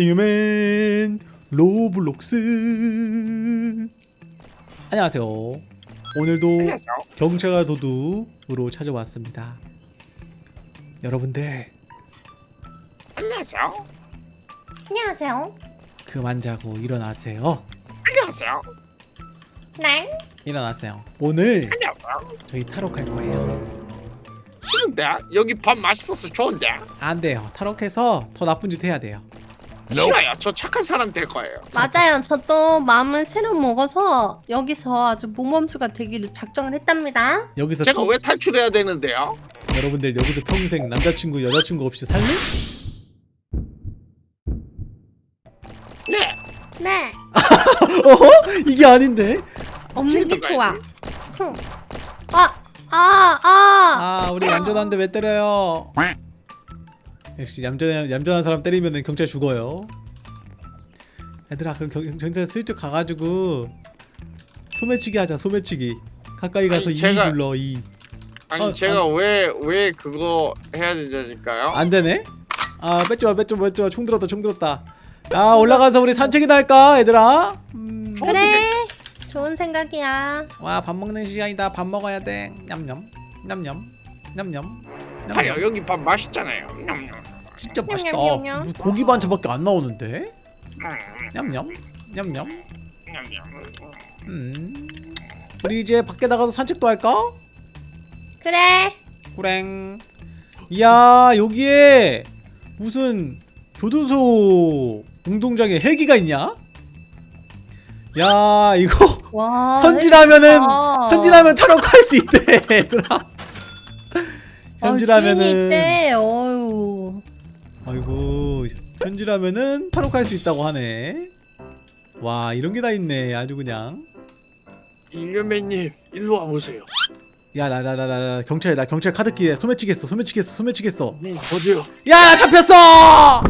잉여맨 로블록스 안녕하세요 오늘도 안녕하세요. 경찰과 도둑으로 찾아왔습니다 여러분들 안녕하세요. 안녕하세요. 그만 자고 일어나세요 안녕하세요. 네. 일어나세요 오늘 안녕하세요. 저희 탈옥할 거예요 싫은데 여기 밥 맛있어서 좋은데 안 돼요 탈옥해서 더 나쁜 짓 해야 돼요 싫어요. 저 착한 사람 될 거예요. 맞아요. 저도 마음을 새로 먹어서 여기서 아주 모범수가 되기로 작정을 했답니다. 여기서 제가 평- 왜 탈출해야 되는데요? 여러분들 여기서 평생 남자친구 여자친구 없이 살래? 네. 네. 어허? 이게 아닌데 없는 게 좋아. 흥. 아, 아, 아. 아 우리 얌전한데 왜 때려요 역시 얌전, 얌전한 사람 때리면 경찰 죽어요 얘들아 그럼 경, 경찰 슬쩍 가가지고 소매치기 하자 소매치기 가까이 가서 아니, 이 제가- 눌러 이 아니 어, 제가 왜왜 그거 해야 되니까요? 안되네? 아 뺏지마 뺏지마 뺏지마 총 들었다 총 들었다 야 올라가서 우리 산책이나 할까 얘들아? 음, 그래. 좋은 생각이야. 와 밥 먹는 시간이다 밥 먹어야 돼 냠냠 냠냠 냠냠 봐요 여기 밥 맛있잖아요. 냠냠. 진짜 맛있다 고기 반찬밖에 안 나오는데? 음, 냠냠 냠냠. 음. 우리 이제 밖에 나가서 산책도 할까? 그래. 꾸랭 이야 여기에 무슨 교도소 운동장에 헬기가 있냐? 야 이거 와. 현질하면은 아. 현질하면 탈옥할 수 있대 현질하면은 아, 있대. 어유. 아이고 현질하면은 탈옥할 수 있다고 하네 와 이런 게 다 있네 아주 그냥 일류맨님 일로 와 보세요. 야 나 나 나 나 경찰 나 경찰 카드키에 소매치겠어 소매치겠어 소매치겠어 네 어디요? 야 잡혔어 아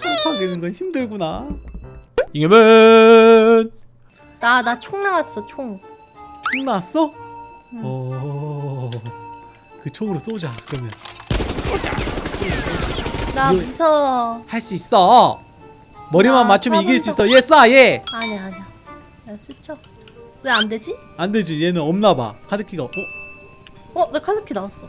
탈옥하기는 건 힘들구나 잉여맨 나, 나 총 나왔어, 총. 총 나왔어? 응. 어 그 총으로 쏘자 그러면 나 무서워. 할 수 있어 머리만 나 맞추면 이길 수 있어 얘쏴얘 아니야, 아니야. 야, 스쳐. 왜 안 되지? 안되지 얘는 없나봐 카드키가 어? 어, 나 카드키 나왔어.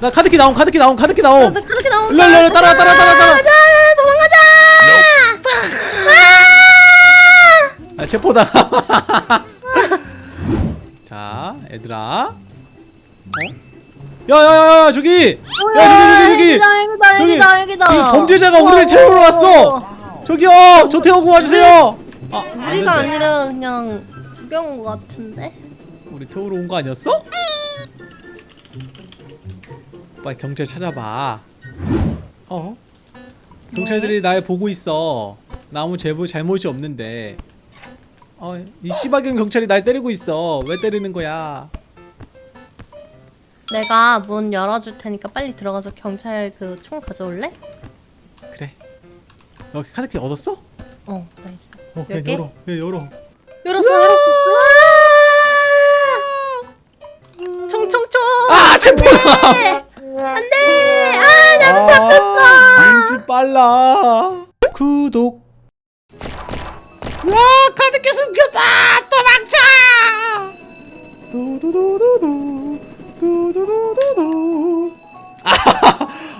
나 카드키 나옴 카드키 나옴 카드키 나, 나옴 나 카드키 나온다. 일로 일로 일로 따라 따라 따라 따라 가자, 도망가자! 아 체포당 자 얘들아 어? 야야야야 저기! 야? 저기 저기 저기! 여기다, 여기다, 저기, 여기다, 여기다. 저기 범죄자가 우리를 태우러 왔어! 저기요 저 태우고 와주세요! 아 우리가 안된대 아니라 그냥 구경 같은데? 우리 태우러 온 거 아니었어? 빨리 경찰 찾아봐. 어? 경찰들이 날 보고 있어. 나 아무 제보 잘못이 없는데. 어, 이 씨발년 경찰이 날 때리고 있어. 왜 때리는 거야 내가 문 열어줄 테니까 빨리 들어가서 경찰 그 총 가져올래? 그래 너 카드키 얻었어? 어, nice. 어 그냥? 열어 그냥 열어 열었어, 열었어. 아! 총총총! 아 체포다 안돼! 아, 나도 잡혔어! 왠지 빨라 구독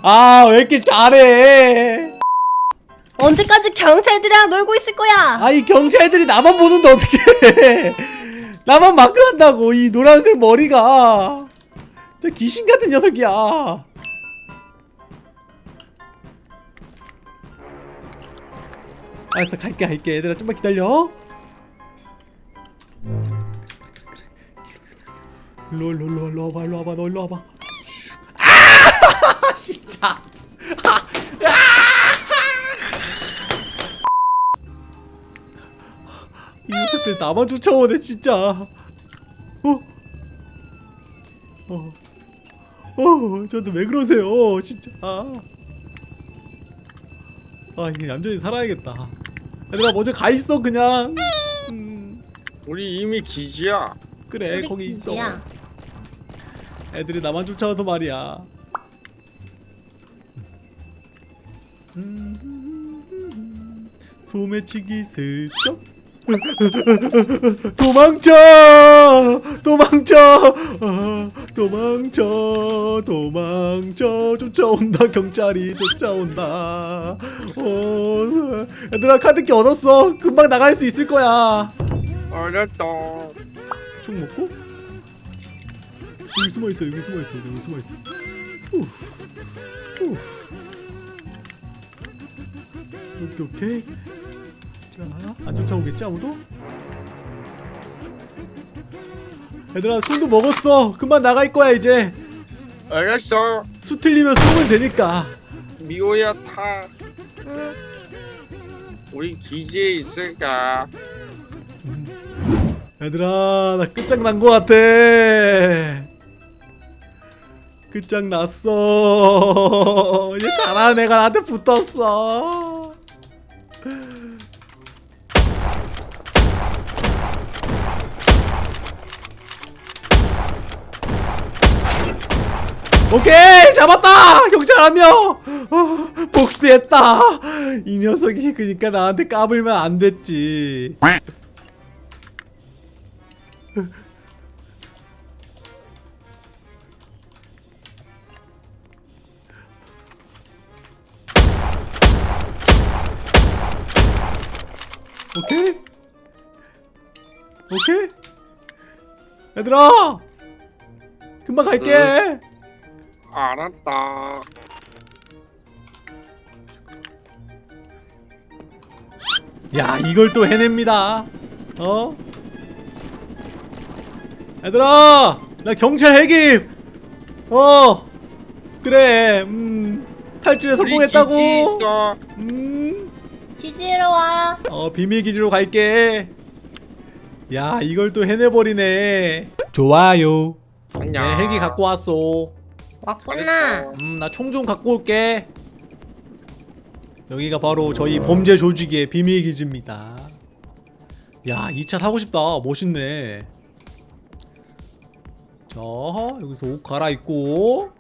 아 왜 이렇게 잘해? 언제까지 경찰들이랑 놀고 있을 거야? 아이 경찰들이 나만 보는데 어떻게 나만 마크한다고 이 노란색 머리가. 진짜 귀신 같은 녀석이야. 알았어 갈게 갈게. 얘들아 좀만 기다려. 일로 일로 일로 일로 와봐 일로 와봐 너 일로 와봐. 아 진짜. 이 녀석들 나만 쫓아오네 진짜. 어? 어? 어 저한테 왜 그러세요? 진짜. 아. 이제 얌전히 살아야겠다. 얘들아 먼저 가있어 그냥. 음, 우리 이미 기지야. 그래 거기 있어. 기지야. 애들이 나만 쫓아와서 말이야 음, 소매치기 슬쩍. 도망쳐! 도망쳐! 아, 도망쳐! 도망쳐! 쫓아온다 경찰이 쫓아온다. 어, 얘들아 카드키 얻었어. 금방 나갈 수 있을 거야. 알았다. 총 먹고? 여기 숨어 있어 여기 숨어 있어 여기 숨어 있어. 후. 후. 오케이 오케이 자안 쫓아오겠지 아무도 얘들아 손도 먹었어 금방 나갈 거야 이제 알았어. 수 틀리면 쏘면 되니까 미호야 타. 응. 우리 기지에 있을까? 얘들아 나 끝장난 거 같아 끝장났어 얘 잘하는 애가 나한테 붙었어 오케이 잡았다! 경찰 한명 어, 복수했다! 이 녀석이 그니까 나한테 까불면 안 됐지. 오케이? 오케이? 얘들아! 금방 갈게 알았다. 야 이걸 또 해냅니다. 어? 얘들아 나 경찰 해김 어 그래 음 탈출에 성공했다고. 음. 기지로 와. 어 비밀 기지로 갈게. 야 이걸 또 해내버리네. 좋아요. 안녕. 내 헬기 갖고 왔어 왔구나. 음 나 총 좀 갖고 올게. 여기가 바로 저희 범죄 조직의 비밀 기지입니다. 야 2차 타고 싶다. 멋있네. 자 여기서 옷 갈아입고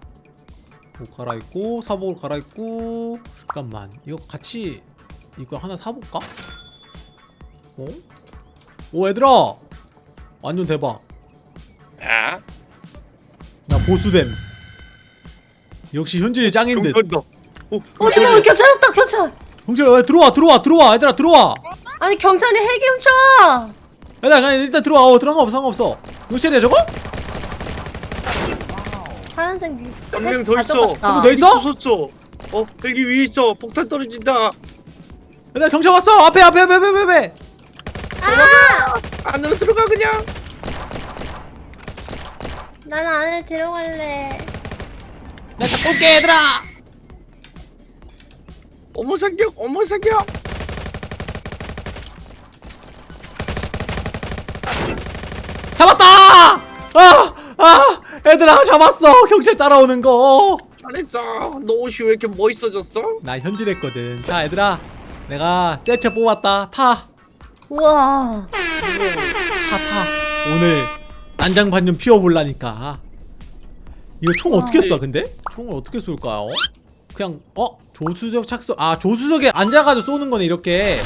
옷 갈아입고 사복을 갈아입고. 잠깐만 이거 같이 이거 하나 사볼까? 어? 오 얘들아! 완전 대박. 야. 나 보수됨 역시 현진이 짱인 듯 경찰다. 어, 어 경찰 왔다 경찰. 경찰 왜 들어와 들어와 들어와 얘들아 들어와 아니 경찰이 헬기 훔쳐. 얘들아 그냥 일단 들어와 어 들어간 거 없어 상관없어 경찰이야 저거? 파란색 위. 한명 더 있어. 한명더 있어? 부쉈어. 어, 헬기 위에 있어. 폭탄 떨어진다. 얘들아 경찰 왔어 앞에 앞에 앞에 앞에 앞에, 앞에 안으로 들어가 그냥. 난 안에 들어갈래. 나 잡고 올게 얘들아 어머 사격. 어머 사격. 잡았다 아! 아! 얘들아 잡았어 경찰 따라오는 거나 잘했어. 너 옷이 왜 이렇게 멋있어졌어? 현질했거든 자 얘들아 내가 세체 뽑았다 타 우와. 타, 타. 오늘 난장판 좀 피워볼라니까. 이거 총 어떻게 쏴, 근데? 총을 어떻게 쏠까요? 그냥, 어? 조수석 착석. 아, 조수석에 앉아가지고 쏘는 거네, 이렇게.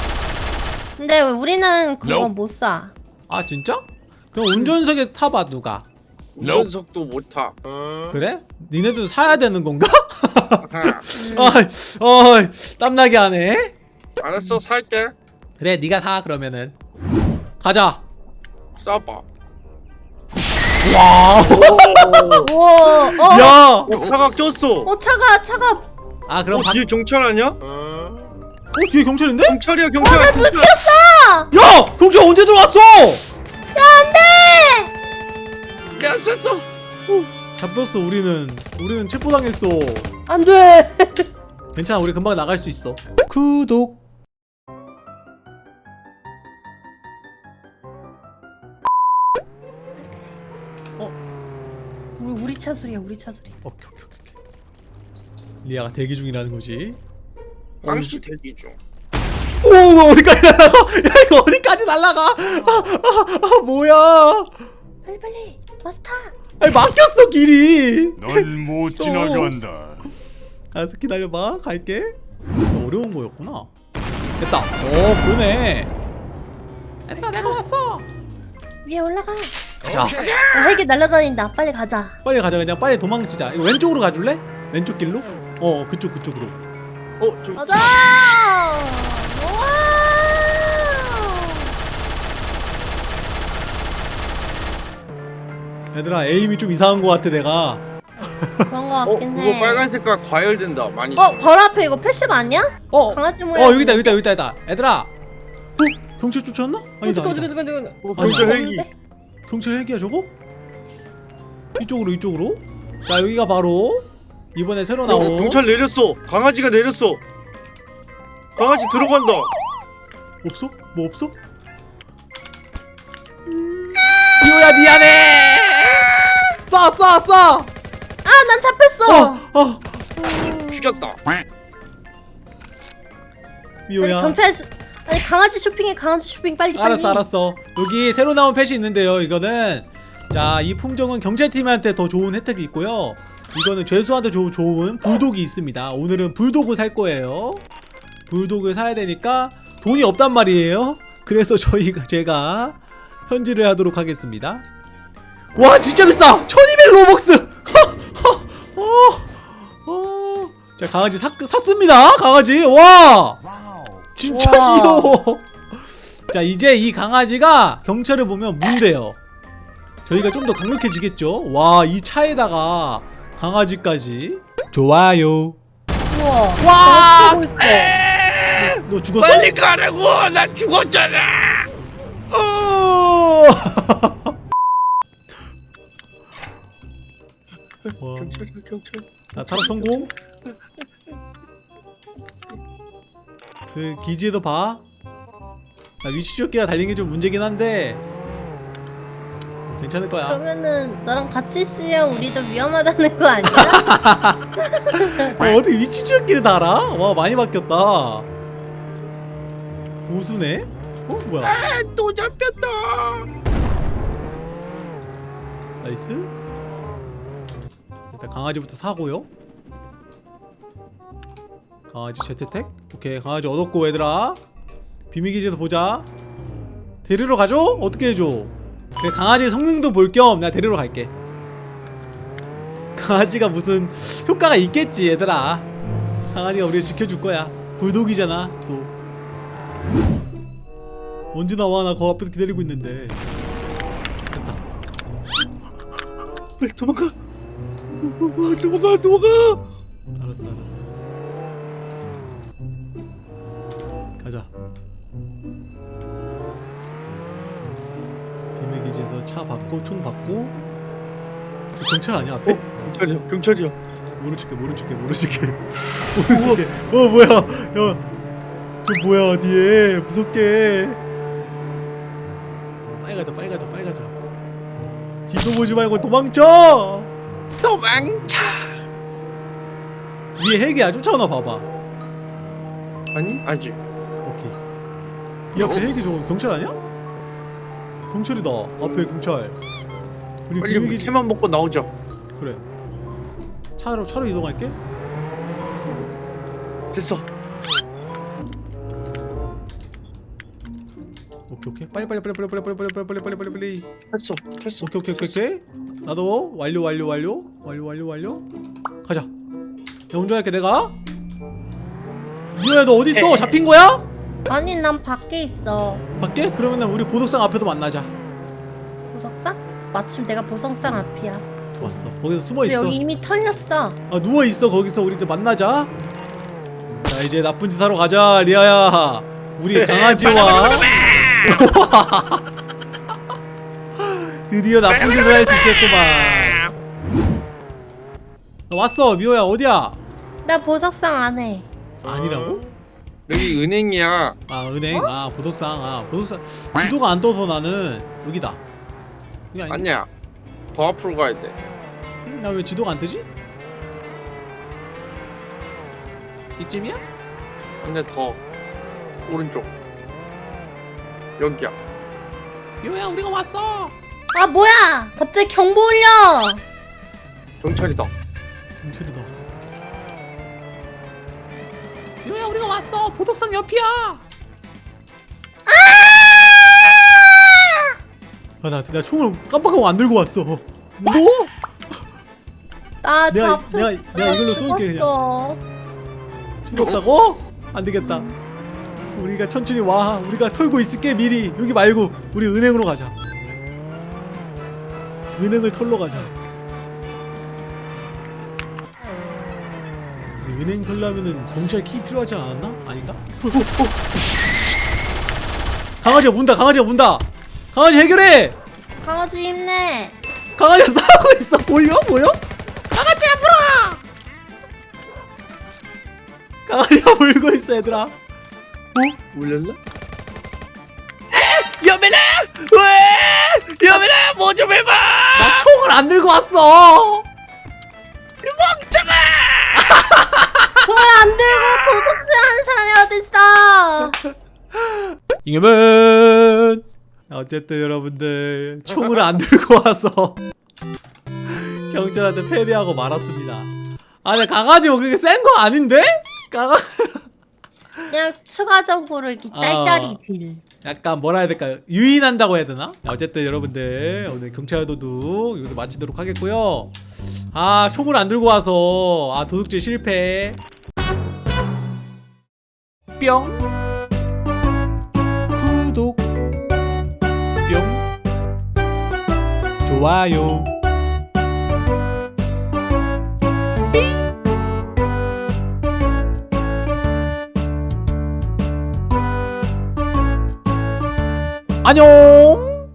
근데 우리는 그거 못 사. 아, 진짜? 그럼 운전석에 타봐, 누가. 운전석도 못 타. 그래? 니네도 사야 되는 건가? 아, 어, 땀나게 하네. 알았어 살게. 그래, 니가 사, 그러면은. 가자. 쏴봐. 와. 우와. 어. 야! 어, 차가 꼈어. 어 차가 차가. 아, 그럼 어, 방... 뒤에 경찰 아니야? 어, 뒤에 경찰인데? 경찰이야 경찰. 경찰. 꼈어. 야! 경찰 언제 들어왔어? 안돼. 야 쐈어. 잡혔어 우리는 우리는 체포당했어 안돼. 괜찮아 우리 금방 나갈 수 있어 구독 우리 차 소리야 우리 차 소리. 오케이 오케이 오케이 오케이. 리아가 대기 중이라는 거지 왕씨 대기 중. 오 어디까지 날라가 야 이거 어디까지 날라가 아, 아, 아 뭐야 빨리 빨리 마스터. 아니 막혔어 길이 넌못 또. 지나간다. 알았어 기다려봐 갈게 어려운 거였구나 됐다 어 그러네 얘들아 내가 왔어 위에 올라가. 가자 어, 헬기 날아다닌다. 빨리 가자. 빨리 가자 그냥 빨리 도망치자 이거 왼쪽으로 가줄래? 왼쪽 길로? 어 그쪽 그쪽으로 어, 저 가자. 얘들아 aim이 좀 이상한 거 같아 내가 그런 거 어, 같긴 그거 해. 빨간 색깔 과열된다. 많이. 어, 바로 앞에 이거 passive 아니야? 어! 강아지 모양. 어 여기다 여기다 여기다 여기다 얘들아 어? 경찰 쫓아왔나? 아니다 잠깐 아니다 잠깐 잠깐. 어, 경찰 헬기. 경찰 헬기야 저거? 이쪽으로 이쪽으로 자 여기가 바로 이번에 새로 어, 나온 경찰 내렸어. 강아지가 내렸어. 강아지 들어간다. 없어? 뭐 없어? 이호야 미안해 쏴 쏴 쏴! 아, 난 잡혔어. 어! 어! 죽였다. 미호야 경찰 수... 아니 강아지 쇼핑해 강아지 쇼핑 빨리. 알았어 알았어. 여기 새로 나온 펫이 있는데요 이거는. 자 이 품종은 경찰팀한테 더 좋은 혜택이 있고요. 이거는 죄수한테 조, 좋은 불독이 있습니다. 오늘은 불독을 살 거예요. 불독을 사야 되니까 돈이 없단 말이에요. 그래서 저희가 제가 현질을 하도록 하겠습니다. 와 진짜 비싸! 1200 로벅스! 어, 어. 자 강아지 사, 샀습니다 강아지. 와 진짜 우와. 귀여워 자 이제 이 강아지가 경찰을 보면 문대요 저희가 좀 더 강력해지겠죠 와 이 차에다가 강아지까지 좋아요 우와. 와! 나 있어. 너 죽었어? 빨리 가라고. 나 죽었잖아. 어! 와, 경찰, 경찰. 나 탈옥 성공 그 기지에도 봐. 나 위치 추적기가 달린 게 좀 문제긴 한데 괜찮을 거야. 그러면은 너랑 같이 있으면 우리도 위험하다는 거 아니야? 어, 어디 위치 추적기를 달아? 와 많이 바뀌었다. 고수네? 어 뭐야? 아, 또 잡혔다. Nice. 일단 강아지부터 사고요. 강아지 jetpack? 오케이. 강아지 얻었고 얘들아. 비밀기지에서 보자. 데리러 가죠? 어떻게 해줘? 그래 강아지 성능도 볼 겸 내가 데리러 갈게. 강아지가 무슨 효과가 있겠지 얘들아. 강아지가 우리를 지켜줄 거야. 불독이잖아 또. 언제 나와? 나 거 앞에서 기다리고 있는데. 됐다. 빨리 도망가. 도망가, 도망가. 알았어 알았어 비밀기지에서 차 받고 총 받고 저 경찰 아니야 앞에? 경찰이야, 경찰이야. 모른 척해 모른 척해 모른 척해 모른 척해 어 뭐야 야저 뭐야 뒤에 무섭게 빨리 가자 빨리 가자 빨리 가자 뒤도 보지 말고 도망쳐 도망쳐. 위에 헬기야 쫓아오나 봐봐 아니, 아직. 오케이. 이 앞에 헬기 저거 경찰 아니야? 경찰이다. 앞에 경찰. 우리 빨리 비밀기지 채만 먹고 나오자. 그래. 차로 차로 이동할게. 됐어. 오케이 오케이. 빨리 빨리 빨리 빨리 빨리 빨리 빨리 빨리 빨리 빨리 빨리 빨리. 됐어, 됐어. 오케이 오케이 오케이 오케이. 나도 완료 완료 완료 완료 완료 완료. 가자. 야 운전할게 내가. 미호야 너 어디 있어? 잡힌 거야? 아니 난 밖에 있어. 밖에? 그러면 우리 보석상 앞에서 만나자. 보석상? 마침 내가 보석상 앞이야. 좋았어. 거기서 숨어 근데 있어. 여기 이미 털렸어. 아 누워 있어 거기서 우리들 만나자. 자 이제 나쁜 짓 하러 가자 리아야. 우리 강아지와 드디어 나쁜 짓을 할 수 있겠구만. 나 왔어 미호야 어디야? 나 보석상 안 해. 아니라고? 여기 은행이야. 아 은행 아 보석상 아 보석상 지도가 안 떠서 나는 여기다. 여기 아니? 아니야. 더 앞으로 가야 돼. 나왜 지도가 안 뜨지? 이쯤이야? 아니야, 더 오른쪽. 여기야. 미호야 우리가 왔어. 아 뭐야? 갑자기 경보 울려. 경찰이다. 경찰이다. 이모야 우리가 왔어 보석상 옆이야 아 나 나 총을 깜빡하고 안 들고 왔어 뭐? 나 내가-. 내가- 내가 이걸로 쏠게, 그냥. 죽었다고? 안 되겠다. 우리가 천천히 와. 우리가 털고 있을게 미리. 여기 말고 우리 은행으로 가자. 은행을 털러 가자. 은행 털려면은 경찰 키 필요하지 않았나? 아닌가? 강아지가 문다. 강아지가 문다. 강아지 해결해. 강아지 힘내. 강아지가 싸우고 있어. 보여? 보여? 강아지야 물어. 강아지가 물고 있어 얘들아. 울렸나? 여민아! 왜? 여민아 뭐좀 해봐! 나 총을 안 들고 왔어. 손 을안 들고 도둑질하는 사람이 어딨어? 이겨면 어쨌든 여러분들 총을 안 들고 와서 경찰한테 패배하고 말았습니다. 아니 강아지 뭐 그렇게 센거 아닌데? 강아 그냥 추가적으로 이렇게 아. 짤짤이 딜. 약간 뭐라 해야 될까요? 유인한다고 해야 되나? 어쨌든 여러분들 오늘 경찰 도둑 이것도 마치도록 하겠고요. 아 총을 안 들고 와서 아 도둑질 실패. 뿅. 구독. 뿅. 좋아요. 안녕.